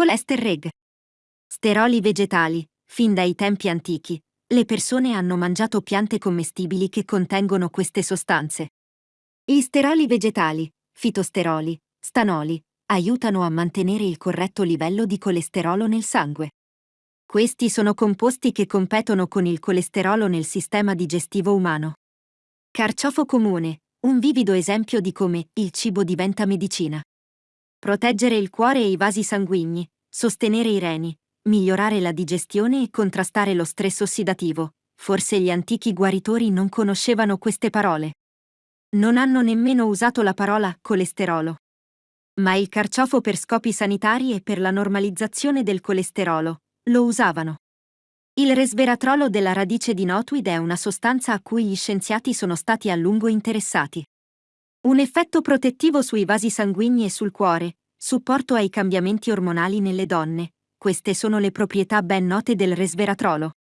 Cholesterreg. Steroli vegetali. Fin dai tempi antichi, le persone hanno mangiato piante commestibili che contengono queste sostanze. Gli steroli vegetali, fitosteroli, stanoli, aiutano a mantenere il corretto livello di colesterolo nel sangue. Questi sono composti che competono con il colesterolo nel sistema digestivo umano. Carciofo comune, un vivido esempio di come il cibo diventa medicina. Proteggere il cuore e i vasi sanguigni, sostenere i reni, migliorare la digestione e contrastare lo stress ossidativo. Forse gli antichi guaritori non conoscevano queste parole. Non hanno nemmeno usato la parola colesterolo. Ma il carciofo per scopi sanitari e per la normalizzazione del colesterolo lo usavano. Il resveratrolo della radice di Notweed è una sostanza a cui gli scienziati sono stati a lungo interessati. Un effetto protettivo sui vasi sanguigni e sul cuore, supporto ai cambiamenti ormonali nelle donne, queste sono le proprietà ben note del resveratrolo.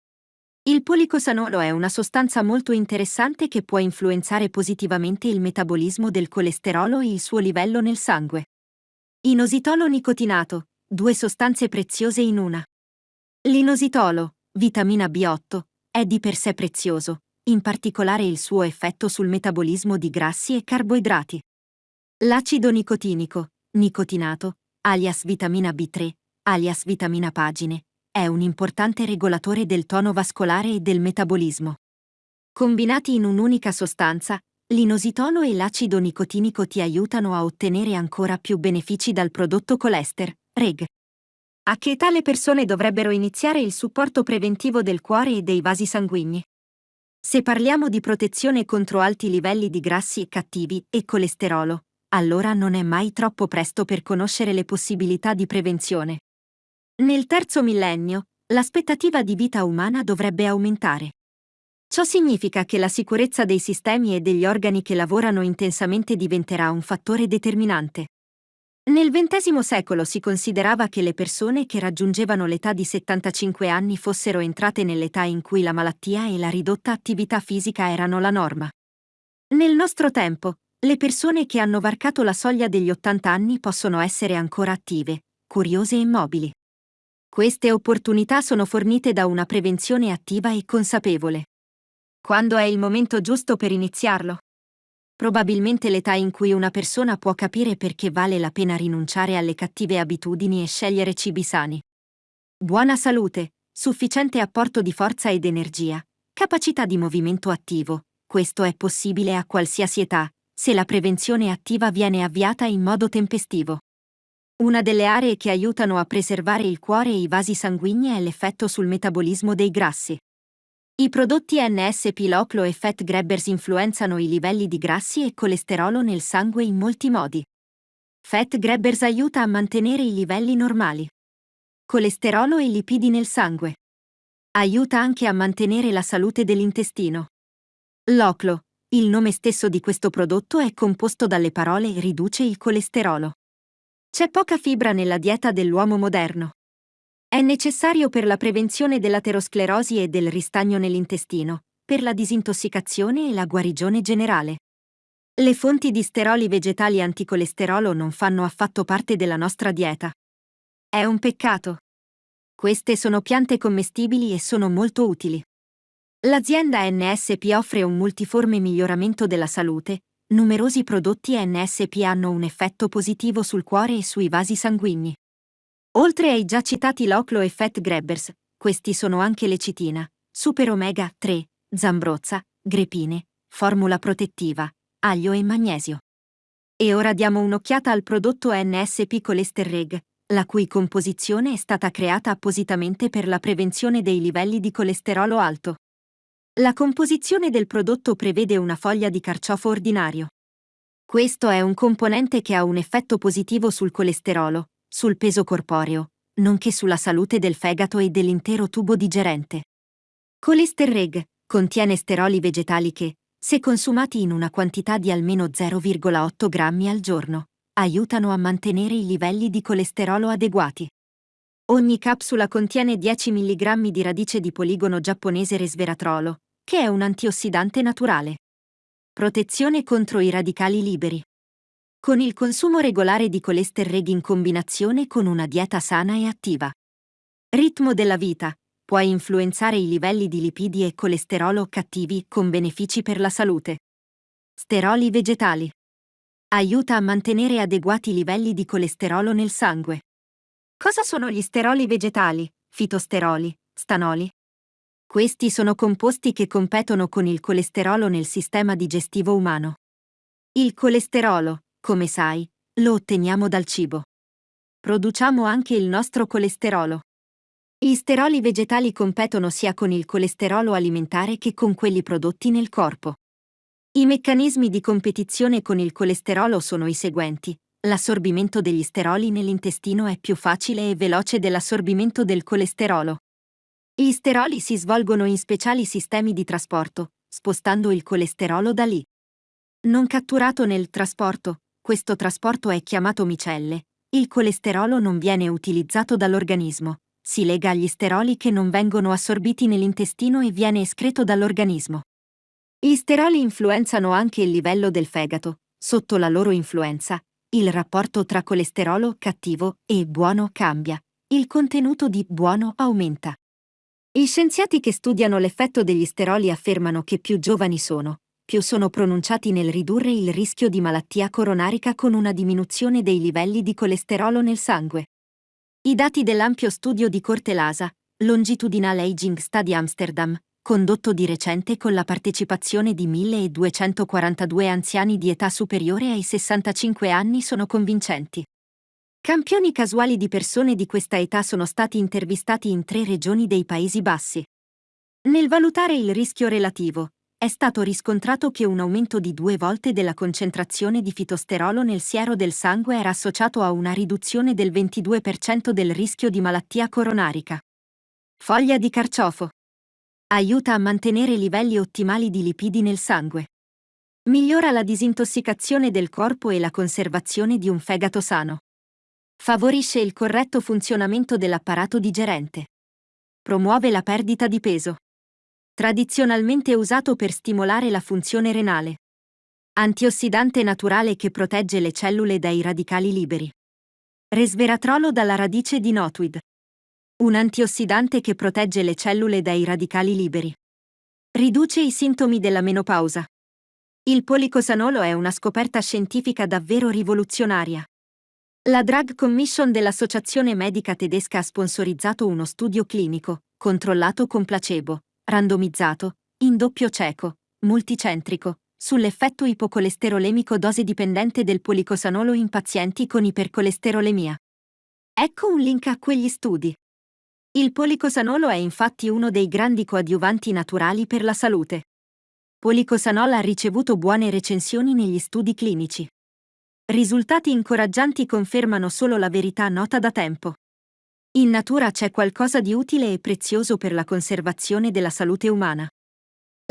Il policosanolo è una sostanza molto interessante che può influenzare positivamente il metabolismo del colesterolo e il suo livello nel sangue. Inositolo nicotinato, due sostanze preziose in una. L'inositolo, vitamina B8, è di per sé prezioso, in particolare il suo effetto sul metabolismo di grassi e carboidrati. L'acido nicotinico, nicotinato, alias vitamina B3, alias vitamina pagine, è un importante regolatore del tono vascolare e del metabolismo. Combinati in un'unica sostanza, l'inositolo e l'acido nicotinico ti aiutano a ottenere ancora più benefici dal prodotto colester, REG. A che età le persone dovrebbero iniziare il supporto preventivo del cuore e dei vasi sanguigni? Se parliamo di protezione contro alti livelli di grassi cattivi e colesterolo, allora non è mai troppo presto per conoscere le possibilità di prevenzione. Nel terzo millennio, l'aspettativa di vita umana dovrebbe aumentare. Ciò significa che la sicurezza dei sistemi e degli organi che lavorano intensamente diventerà un fattore determinante. Nel XX secolo si considerava che le persone che raggiungevano l'età di 75 anni fossero entrate nell'età in cui la malattia e la ridotta attività fisica erano la norma. Nel nostro tempo, le persone che hanno varcato la soglia degli 80 anni possono essere ancora attive, curiose e mobili. Queste opportunità sono fornite da una prevenzione attiva e consapevole. Quando è il momento giusto per iniziarlo? Probabilmente l'età in cui una persona può capire perché vale la pena rinunciare alle cattive abitudini e scegliere cibi sani. Buona salute, sufficiente apporto di forza ed energia, capacità di movimento attivo. Questo è possibile a qualsiasi età, se la prevenzione attiva viene avviata in modo tempestivo. Una delle aree che aiutano a preservare il cuore e i vasi sanguigni è l'effetto sul metabolismo dei grassi. I prodotti NSP Loclo e Fat Grabbers influenzano i livelli di grassi e colesterolo nel sangue in molti modi. Fat Grabbers aiuta a mantenere i livelli normali. Colesterolo e lipidi nel sangue. Aiuta anche a mantenere la salute dell'intestino. Loclo, il nome stesso di questo prodotto è composto dalle parole riduce il colesterolo. C'è poca fibra nella dieta dell'uomo moderno. È necessario per la prevenzione dell'aterosclerosi e del ristagno nell'intestino, per la disintossicazione e la guarigione generale. Le fonti di steroli vegetali anticolesterolo non fanno affatto parte della nostra dieta. È un peccato. Queste sono piante commestibili e sono molto utili. L'azienda NSP offre un multiforme miglioramento della salute, numerosi prodotti NSP hanno un effetto positivo sul cuore e sui vasi sanguigni. Oltre ai già citati Loclo e Fat Grabbers, questi sono anche lecitina, Super Omega 3, Zambrozza, Grepine, Formula protettiva, aglio e magnesio. E ora diamo un'occhiata al prodotto NSP Cholesterreg, la cui composizione è stata creata appositamente per la prevenzione dei livelli di colesterolo alto. La composizione del prodotto prevede una foglia di carciofo ordinario. Questo è un componente che ha un effetto positivo sul colesterolo, sul peso corporeo, nonché sulla salute del fegato e dell'intero tubo digerente. Cholesterreg contiene steroli vegetali che, se consumati in una quantità di almeno 0,8 grammi al giorno, aiutano a mantenere i livelli di colesterolo adeguati. Ogni capsula contiene 10 mg di radice di poligono giapponese resveratrolo, che è un antiossidante naturale. Protezione contro i radicali liberi. Con il consumo regolare di colesterol in combinazione con una dieta sana e attiva. Ritmo della vita. Puoi influenzare i livelli di lipidi e colesterolo cattivi con benefici per la salute. Steroli vegetali. Aiuta a mantenere adeguati livelli di colesterolo nel sangue. Cosa sono gli steroli vegetali, fitosteroli, stanoli? Questi sono composti che competono con il colesterolo nel sistema digestivo umano. Il colesterolo, come sai, lo otteniamo dal cibo. Produciamo anche il nostro colesterolo. Gli steroli vegetali competono sia con il colesterolo alimentare che con quelli prodotti nel corpo. I meccanismi di competizione con il colesterolo sono i seguenti. L'assorbimento degli steroli nell'intestino è più facile e veloce dell'assorbimento del colesterolo. Gli steroli si svolgono in speciali sistemi di trasporto, spostando il colesterolo da lì. Non catturato nel trasporto, questo trasporto è chiamato micelle. Il colesterolo non viene utilizzato dall'organismo, si lega agli steroli che non vengono assorbiti nell'intestino e viene escreto dall'organismo. Gli steroli influenzano anche il livello del fegato. Sotto la loro influenza, il rapporto tra colesterolo cattivo e buono cambia. Il contenuto di buono aumenta. Gli scienziati che studiano l'effetto degli steroli affermano che più giovani sono, più sono pronunciati nel ridurre il rischio di malattia coronarica con una diminuzione dei livelli di colesterolo nel sangue. I dati dell'ampio studio di Corte Lasa, Longitudinal Aging Study Amsterdam, condotto di recente con la partecipazione di 1242 anziani di età superiore ai 65 anni sono convincenti. Campioni casuali di persone di questa età sono stati intervistati in tre regioni dei Paesi Bassi. Nel valutare il rischio relativo, è stato riscontrato che un aumento di due volte della concentrazione di fitosterolo nel siero del sangue era associato a una riduzione del 22% del rischio di malattia coronarica. Foglia di carciofo. Aiuta a mantenere livelli ottimali di lipidi nel sangue. Migliora la disintossicazione del corpo e la conservazione di un fegato sano. Favorisce il corretto funzionamento dell'apparato digerente. Promuove la perdita di peso. Tradizionalmente usato per stimolare la funzione renale. Antiossidante naturale che protegge le cellule dai radicali liberi. Resveratrolo dalla radice di notweed. Un antiossidante che protegge le cellule dai radicali liberi. Riduce i sintomi della menopausa. Il policosanolo è una scoperta scientifica davvero rivoluzionaria. La Drug Commission dell'Associazione Medica Tedesca ha sponsorizzato uno studio clinico, controllato con placebo, randomizzato, in doppio cieco, multicentrico, sull'effetto ipocolesterolemico dose dipendente del policosanolo in pazienti con ipercolesterolemia. Ecco un link a quegli studi. Il policosanolo è infatti uno dei grandi coadiuvanti naturali per la salute. Policosanol ha ricevuto buone recensioni negli studi clinici. Risultati incoraggianti confermano solo la verità nota da tempo. In natura c'è qualcosa di utile e prezioso per la conservazione della salute umana.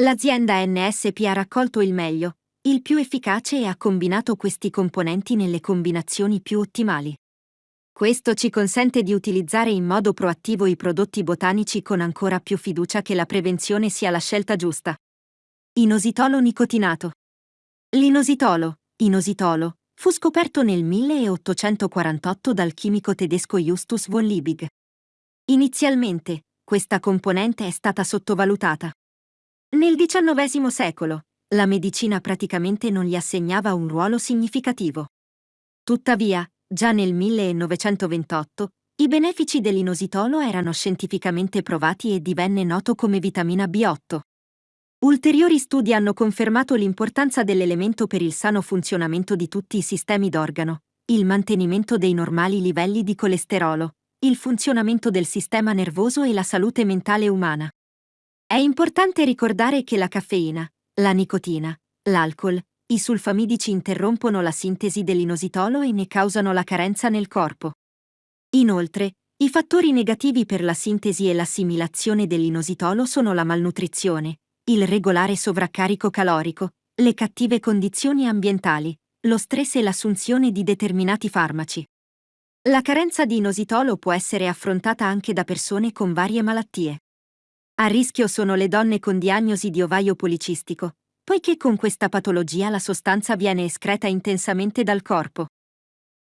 L'azienda NSP ha raccolto il meglio, il più efficace e ha combinato questi componenti nelle combinazioni più ottimali. Questo ci consente di utilizzare in modo proattivo i prodotti botanici con ancora più fiducia che la prevenzione sia la scelta giusta. Inositolo nicotinato. L'inositolo, inositolo, fu scoperto nel 1848 dal chimico tedesco Justus von Liebig. Inizialmente, questa componente è stata sottovalutata. Nel XIX secolo, la medicina praticamente non gli assegnava un ruolo significativo. Tuttavia, già nel 1928, i benefici dell'inositolo erano scientificamente provati e divenne noto come vitamina B8. Ulteriori studi hanno confermato l'importanza dell'elemento per il sano funzionamento di tutti i sistemi d'organo, il mantenimento dei normali livelli di colesterolo, il funzionamento del sistema nervoso e la salute mentale umana. È importante ricordare che la caffeina, la nicotina, l'alcol, i sulfamidici interrompono la sintesi dell'inositolo e ne causano la carenza nel corpo. Inoltre, i fattori negativi per la sintesi e l'assimilazione dell'inositolo sono la malnutrizione, il regolare sovraccarico calorico, le cattive condizioni ambientali, lo stress e l'assunzione di determinati farmaci. La carenza di inositolo può essere affrontata anche da persone con varie malattie. A rischio sono le donne con diagnosi di ovaio policistico, poiché con questa patologia la sostanza viene escreta intensamente dal corpo.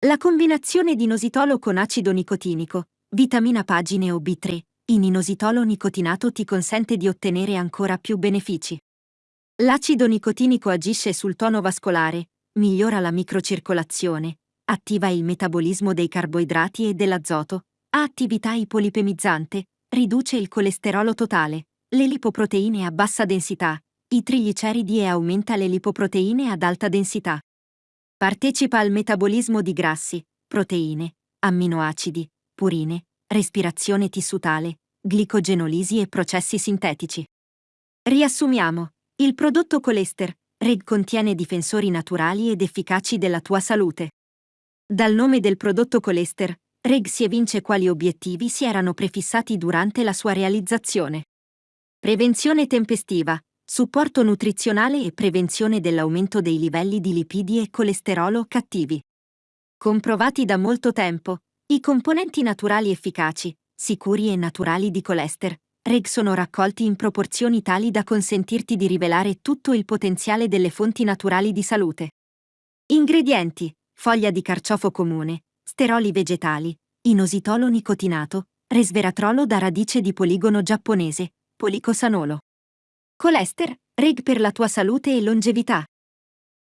La combinazione di inositolo con acido nicotinico, vitamina pagine o B3, in inositolo nicotinato ti consente di ottenere ancora più benefici. L'acido nicotinico agisce sul tono vascolare, migliora la microcircolazione, attiva il metabolismo dei carboidrati e dell'azoto, ha attività ipolipemizzante, riduce il colesterolo totale, le lipoproteine a bassa densità, i trigliceridi e aumenta le lipoproteine ad alta densità. Partecipa al metabolismo di grassi, proteine, amminoacidi, purine, respirazione tissutale, glicogenolisi e processi sintetici. Riassumiamo. Il prodotto Colester, Reg contiene difensori naturali ed efficaci della tua salute. Dal nome del prodotto Colester, Reg si evince quali obiettivi si erano prefissati durante la sua realizzazione. Prevenzione tempestiva, supporto nutrizionale e prevenzione dell'aumento dei livelli di lipidi e colesterolo cattivi. Comprovati da molto tempo, i componenti naturali efficaci, sicuri e naturali di Colester, Reg sono raccolti in proporzioni tali da consentirti di rivelare tutto il potenziale delle fonti naturali di salute. Ingredienti: foglia di carciofo comune, steroli vegetali, inositolo nicotinato, resveratrolo da radice di poligono giapponese, policosanolo. Colester, Reg per la tua salute e longevità.